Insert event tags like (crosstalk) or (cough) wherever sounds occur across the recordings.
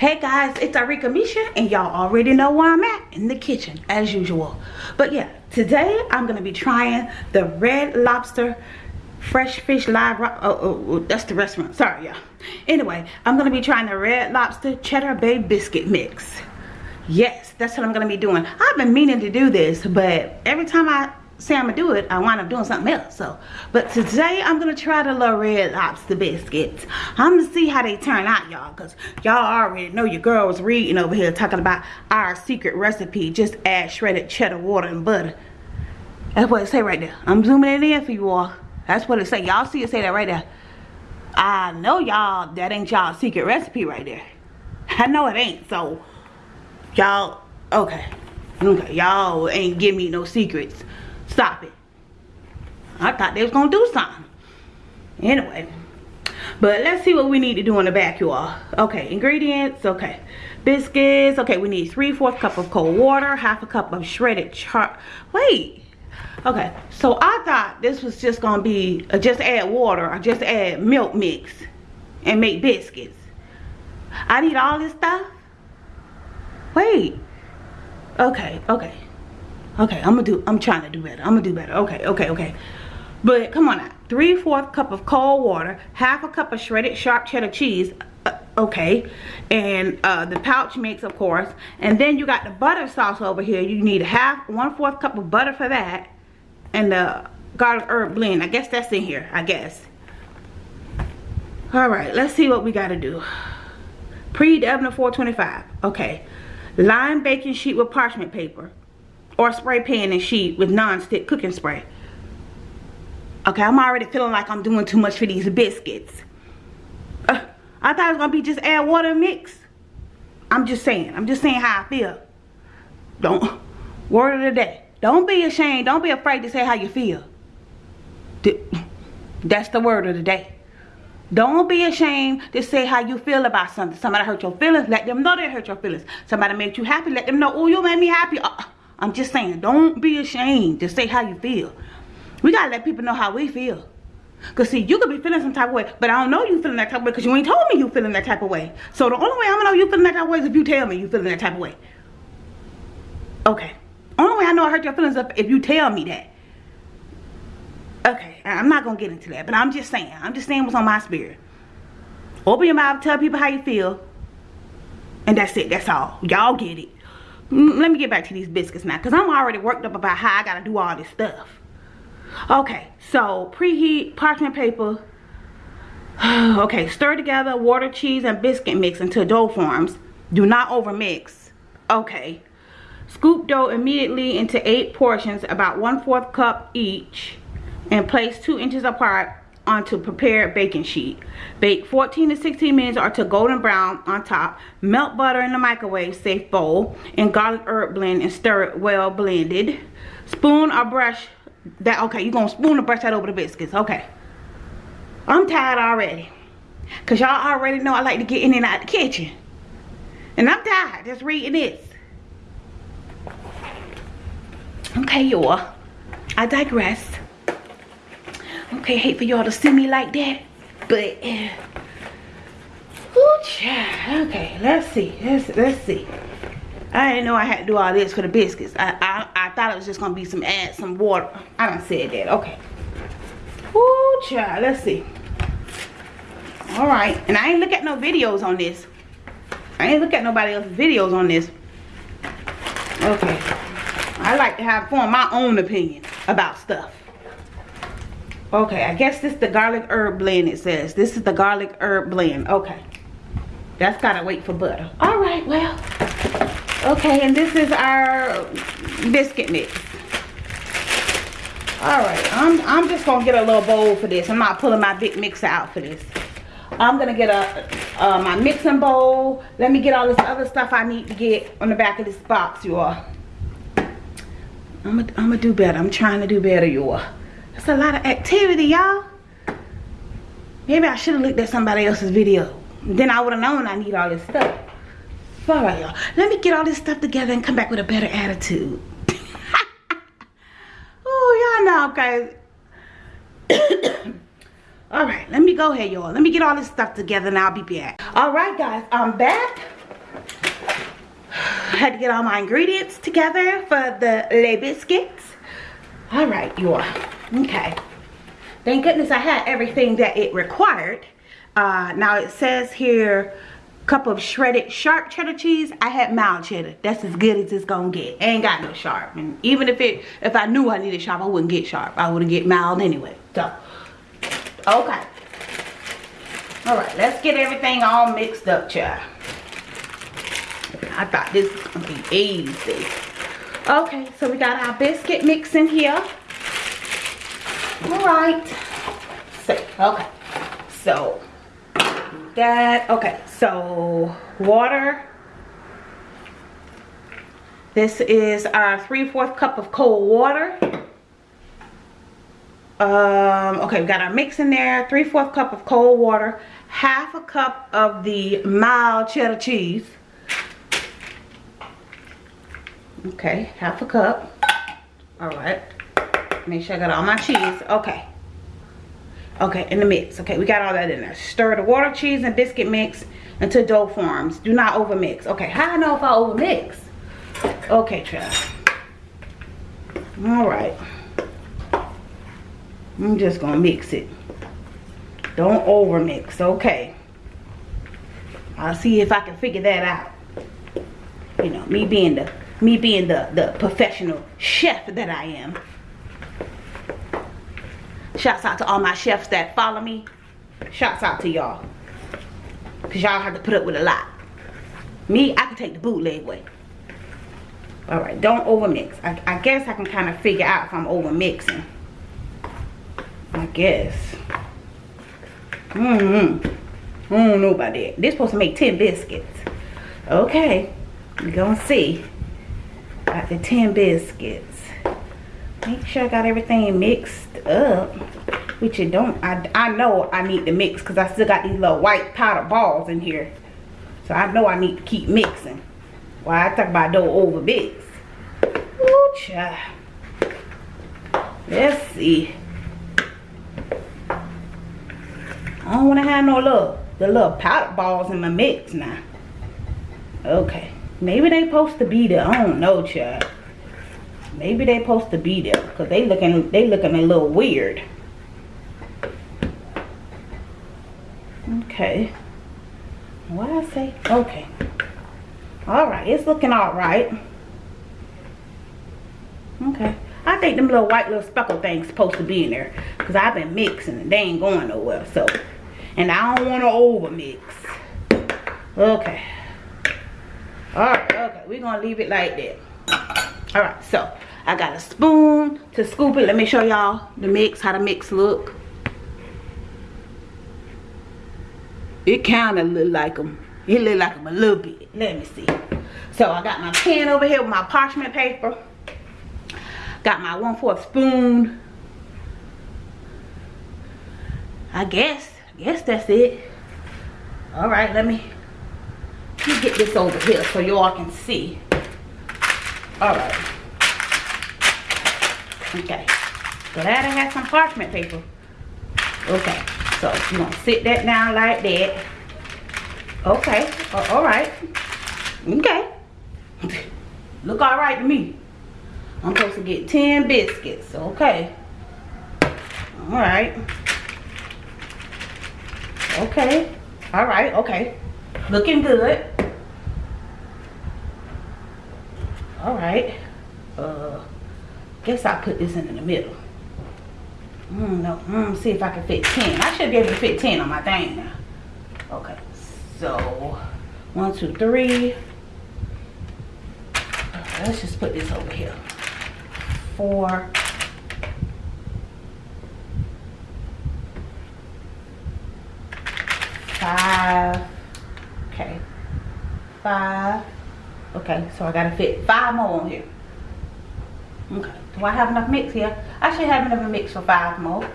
Hey guys, it's Arika Misha and y'all already know where I'm at in the kitchen as usual. But yeah, today I'm gonna be trying the Red Lobster Fresh Fish Live oh, oh, oh, that's the restaurant. Sorry y'all. Anyway, I'm gonna be trying the Red Lobster Cheddar Bay Biscuit Mix. Yes, that's what I'm gonna be doing. I've been meaning to do this, but every time I say I'm gonna do it, I wind up doing something else. So, but today I'm gonna try the little red lobster biscuits. I'm gonna see how they turn out, y'all, cause y'all already know your girl was reading over here talking about our secret recipe. Just add shredded cheddar, water, and butter. That's what it say right there. I'm zooming it in for you all. That's what it say. Y'all see it say that right there. I know y'all that ain't y'all secret recipe right there. I know it ain't. So y'all okay. Okay, y'all ain't give me no secrets. Stop it. I thought they was gonna do something. Anyway. But let's see what we need to do in the back, you all. Okay, ingredients, okay. Biscuits, okay, we need 3 4 cup of cold water, half a cup of shredded char, wait. Okay, so I thought this was just gonna be, uh, just add water, or just add milk mix and make biscuits. I need all this stuff? Wait. Okay, okay. Okay, I'm gonna do, I'm trying to do better. I'm gonna do better. Okay, okay, okay. But come on now. Three fourth cup of cold water, half a cup of shredded sharp cheddar cheese. Uh, okay, and uh, the pouch mix, of course. And then you got the butter sauce over here. You need half, one fourth cup of butter for that, and the garlic herb blend. I guess that's in here. I guess. All right, let's see what we got to do. Preheat the oven to 425. Okay. Line baking sheet with parchment paper or spray pan and sheet with non-stick cooking spray. Okay, I'm already feeling like I'm doing too much for these biscuits. Uh, I thought it was going to be just add water mix. I'm just saying. I'm just saying how I feel. Don't. Word of the day. Don't be ashamed. Don't be afraid to say how you feel. That's the word of the day. Don't be ashamed to say how you feel about something. Somebody hurt your feelings. Let them know they hurt your feelings. Somebody made you happy. Let them know, oh, you made me happy. Uh, I'm just saying, don't be ashamed to say how you feel. We gotta let people know how we feel. Cause see, you could be feeling some type of way, but I don't know you feeling that type of way because you ain't told me you feeling that type of way. So the only way I'm gonna know you feeling that type of way is if you tell me you feeling that type of way. Okay. Only way I know I hurt your feelings is if you tell me that. Okay, I'm not gonna get into that, but I'm just saying. I'm just saying what's on my spirit. Open your mouth, tell people how you feel, and that's it. That's all. Y'all get it. Let me get back to these biscuits now because i'm already worked up about how i gotta do all this stuff. Okay so preheat parchment paper. (sighs) Okay stir together water cheese and biscuit mix until dough forms. Do not overmix. Okay scoop dough immediately into eight portions about one fourth cup each and place two inches apart onto prepared baking sheet. Bake 14 to 16 minutes or to golden brown on top. Melt butter in the microwave safe bowl and garlic herb blend and stir it well blended. Spoon or brush that okay, you're gonna spoon or brush that over the biscuits. Okay. I'm tired already. Cause y'all already know I like to get in and out the kitchen. And I'm tired just reading this. Okay, y'all. I digress. Okay, hate for y'all to see me like that. But, uh, child. Okay, let's see. Let's, let's see. I didn't know I had to do all this for the biscuits. I, I, I thought it was just to be some add some water. I don't said that. Okay. Ooh, child. Let's see. Alright. And I ain't look at no videos on this. I ain't look at nobody else's videos on this. Okay. I like to have form my own opinion about stuff. Okay, I guess this is the garlic herb blend it says. This is the garlic herb blend. Okay. That's gotta wait for butter. Alright, well. Okay, and this is our biscuit mix. Alright, I'm, I'm just gonna get a little bowl for this. I'm not pulling my big mixer out for this. I'm gonna get a uh, my mixing bowl. Let me get all this other stuff I need to get on the back of this box, you all. I'm gonna do better. I'm trying to do better, you all. It's a lot of activity, y'all. Maybe I should have looked at somebody else's video. Then I would have known I need all this stuff. All right, y'all. Let me get all this stuff together and come back with a better attitude. (laughs) oh, y'all know, guys. (coughs) all right, let me go ahead, y'all. Let me get all this stuff together and I'll be back. All right, guys, I'm back. I (sighs) had to get all my ingredients together for the Le Biscuits. All right, you all. Okay. Thank goodness I had everything that it required. Uh, now it says here, cup of shredded sharp cheddar cheese. I had mild cheddar. That's as good as it's gonna get. ain't got no sharp. And even if it, if I knew I needed sharp, I wouldn't get sharp. I would get mild anyway. So, okay. All right, let's get everything all mixed up, child. I thought this was gonna be easy. Okay, so we got our biscuit mix in here. All right. So, okay. So, that, okay, so water. This is our three-fourth cup of cold water. Um, okay, we got our mix in there. three-fourth cup of cold water. Half a cup of the mild cheddar cheese. Okay, half a cup. All right. Make sure I got all my cheese. Okay. Okay, in the mix. Okay, we got all that in there. Stir the water, cheese, and biscuit mix until dough forms. Do not overmix. Okay, how I know if I overmix? Okay, child. All right. I'm just gonna mix it. Don't overmix. Okay. I'll see if I can figure that out. You know, me being the me being the, the professional chef that I am. Shouts out to all my chefs that follow me. Shouts out to y'all. Because y'all have to put up with a lot. Me, I can take the bootleg way. Alright, don't overmix. I, I guess I can kind of figure out if I'm overmixing. I guess. Mm-hmm. I don't know about that. This supposed to make 10 biscuits. Okay. We're gonna see. Got the 10 biscuits. Make sure I got everything mixed up. Which you don't. I, I know I need to mix because I still got these little white powder balls in here. So I know I need to keep mixing. Why I talk about don't over mix. Ooh, child. Let's see. I don't want to have no little, the little powder balls in my mix now. Okay. Maybe they supposed to be there. I don't know, child. Maybe they supposed to be there. Because they looking they looking a little weird. Okay. What I say? Okay. Alright, it's looking alright. Okay. I think them little white little speckle things supposed to be in there. Because I've been mixing and they ain't going nowhere. So, and I don't want to over mix. Okay. Alright, okay. We're to leave it like that. Alright, so I got a spoon to scoop it. Let me show y'all the mix, how the mix look. It kind of look like them. It look like them a little bit. Let me see. So I got my pan over here with my parchment paper. Got my one fourth spoon. I guess. I guess that's it. Alright, let me, let me get this over here so y'all can see. Alright. Okay. Glad I had some parchment paper. Okay. So you're gonna sit that down like that. Okay. Uh, all right. Okay. (laughs) Look all right to me. I'm supposed to get 10 biscuits. Okay. All right. Okay. All right. Okay. Looking good. All right. Guess I'll put this in the middle. Mm, no, mm, see if I can fit 10. I should be able to fit 10 on my thing now. Okay, so one, two, three. Okay, let's just put this over here. Four. Five. Okay. Five. Okay, so I gotta fit five more on here. Okay. I have enough mix here? I should have enough mix for five more.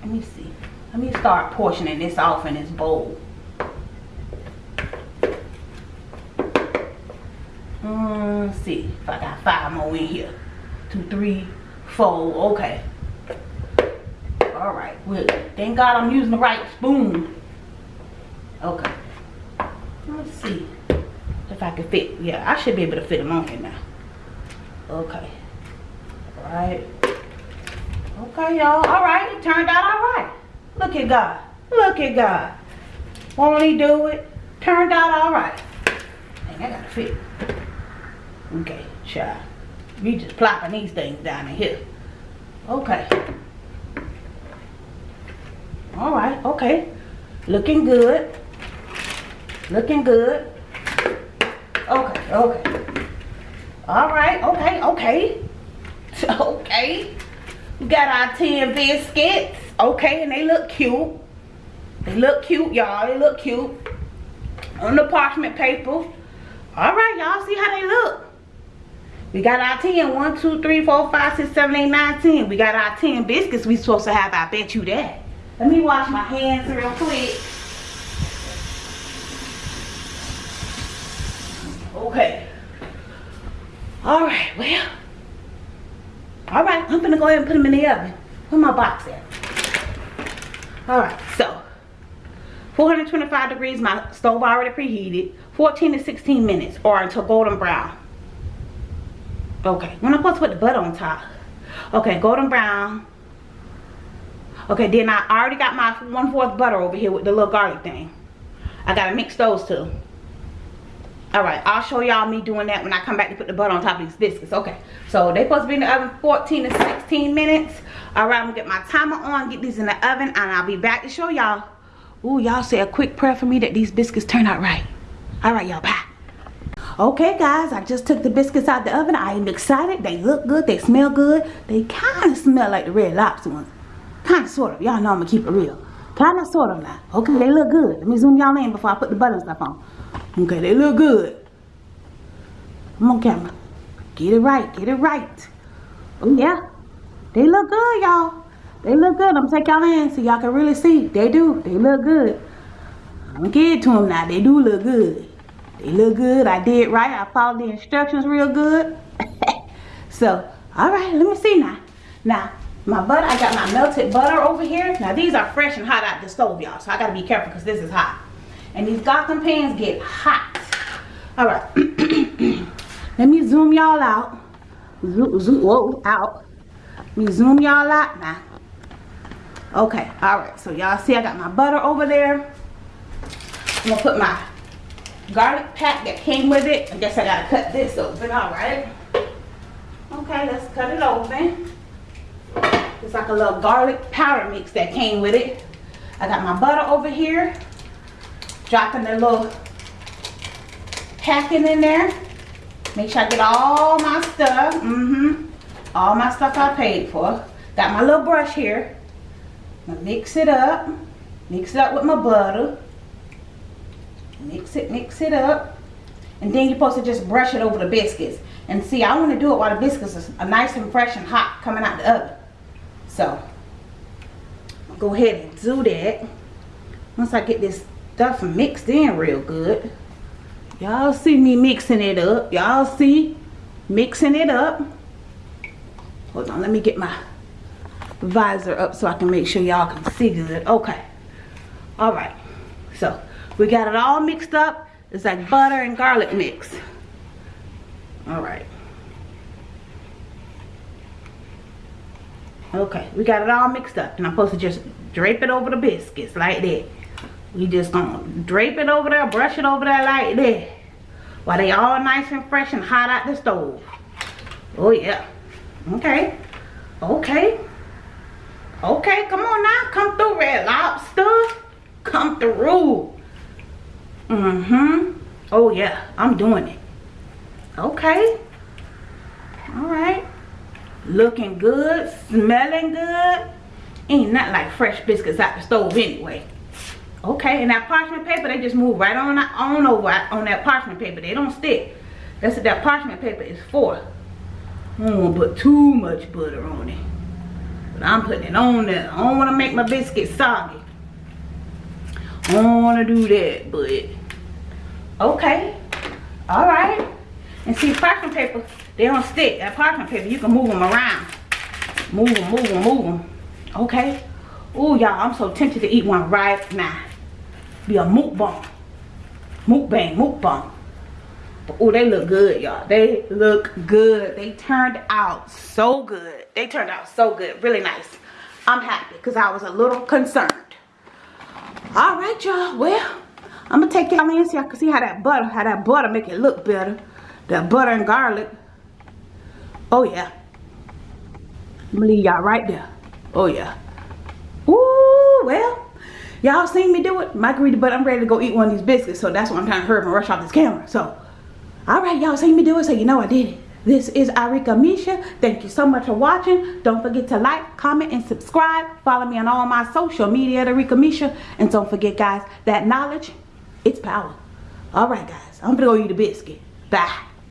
Let me see. Let me start portioning this off in this bowl. Mm, see if I got five more in here. Two, three, four. Okay. All right. Well, thank God I'm using the right spoon. Okay. Let's see. If I can fit. Yeah, I should be able to fit them on here now. Okay. All right. Okay, y'all. All right. It turned out all right. Look at God. Look at God. Won't he do it? Turned out all right. Dang, I gotta fit. Okay, child. We just plopping these things down in here. Okay. All right, okay. Looking good. Looking good. Okay, okay. All right, okay, okay. (laughs) okay. We got our 10 biscuits. Okay, and they look cute. They look cute, y'all. They look cute. On the parchment paper. All right, y'all. See how they look. We got our 10. 1, 2, 3, 4, 5, 6, 7, 8, 9, 10. We got our 10 biscuits we supposed to have. I bet you that. Let me wash my hands real quick. Okay. All right, well. All right, I'm gonna go ahead and put them in the oven. Where my box at? All right, so 425 degrees, my stove already preheated. 14 to 16 minutes or until golden brown. Okay, when I'm supposed to put the butter on top. Okay, golden brown. Okay, then I already got my one-fourth butter over here with the little garlic thing. I gotta mix those two. Alright, I'll show y'all me doing that when I come back to put the butter on top of these biscuits. Okay, so they supposed to be in the oven 14 to 16 minutes. Alright, I'm gonna get my timer on, get these in the oven, and I'll be back to show y'all. Ooh, y'all say a quick prayer for me that these biscuits turn out right. Alright, y'all, bye. Okay, guys, I just took the biscuits out of the oven. I am excited. They look good. They smell good. They kind of smell like the red lobster ones. Kind of, sort of. Y'all know I'm to keep it real. Kind of, sort of now. Okay, they look good. Let me zoom y'all in before I put the butter stuff on. Okay, they look good. Come on, camera. Get it right. Get it right. Oh, yeah. They look good, y'all. They look good. I'm take y'all in so y'all can really see. They do. They look good. I'm to to them now. They do look good. They look good. I did right. I followed the instructions real good. (laughs) so, all right. Let me see now. Now, my butter, I got my melted butter over here. Now, these are fresh and hot out the stove, y'all. So, I got to be careful because this is hot. And these Gotham pans get hot. All right. (clears throat) Let me zoom y'all out. Zoom, zoom, whoa, out. Let me zoom y'all out now. Okay, all right. So y'all see I got my butter over there. I'm gonna put my garlic pack that came with it. I guess I gotta cut this open, all right. Okay, let's cut it open. It's like a little garlic powder mix that came with it. I got my butter over here dropping the little packing in there. Make sure I get all my stuff. Mm-hmm. All my stuff I paid for. Got my little brush here. mix it up. Mix it up with my butter. Mix it, mix it up. And then you're supposed to just brush it over the biscuits. And see, I want to do it while the biscuits are nice and fresh and hot coming out the oven. So, go ahead and do that. Once I get this stuff mixed in real good. Y'all see me mixing it up. Y'all see mixing it up. Hold on, let me get my visor up so I can make sure y'all can see good. Okay. All right. So, we got it all mixed up. It's like butter and garlic mix. All right. Okay, we got it all mixed up. And I'm supposed to just drape it over the biscuits like that. We just gonna drape it over there, brush it over there like that. While they all nice and fresh and hot out the stove. Oh yeah. Okay. Okay. Okay, come on now. Come through, Red Lobster. Come through. Mm-hmm. Oh yeah, I'm doing it. Okay. Alright. Looking good, smelling good. Ain't nothing like fresh biscuits out the stove anyway. Okay, and that parchment paper, they just move right on, on over on that parchment paper. They don't stick. That's what that parchment paper is for. I don't want to put too much butter on it. But I'm putting it on there. I don't want to make my biscuit soggy. I don't want to do that, but okay. Alright. And see, parchment paper, they don't stick. That parchment paper, you can move them around. Move them, move them, move them. Okay. Oh, y'all, I'm so tempted to eat one right now be a mukbang. Mukbang, mukbang. Oh, they look good, y'all. They look good. They turned out so good. They turned out so good. Really nice. I'm happy because I was a little concerned. All right, y'all. Well, I'm going to take y'all in so y'all can see how that butter, how that butter make it look better. That butter and garlic. Oh, yeah. I'm going to leave y'all right there. Oh, yeah. Ooh, well. Y'all seen me do it. Margarita, but I'm ready to go eat one of these biscuits. So that's why I'm trying to hurry and rush off this camera. So all right y'all seen me do it so you know i did it this is Arika Misha. Thank you so much for watching. Don't forget to like, comment, and subscribe. Follow me on all my social media at Arika Misha. And don't forget, guys, that knowledge, it's power. All right, guys. I'm to go eat a biscuit. Bye.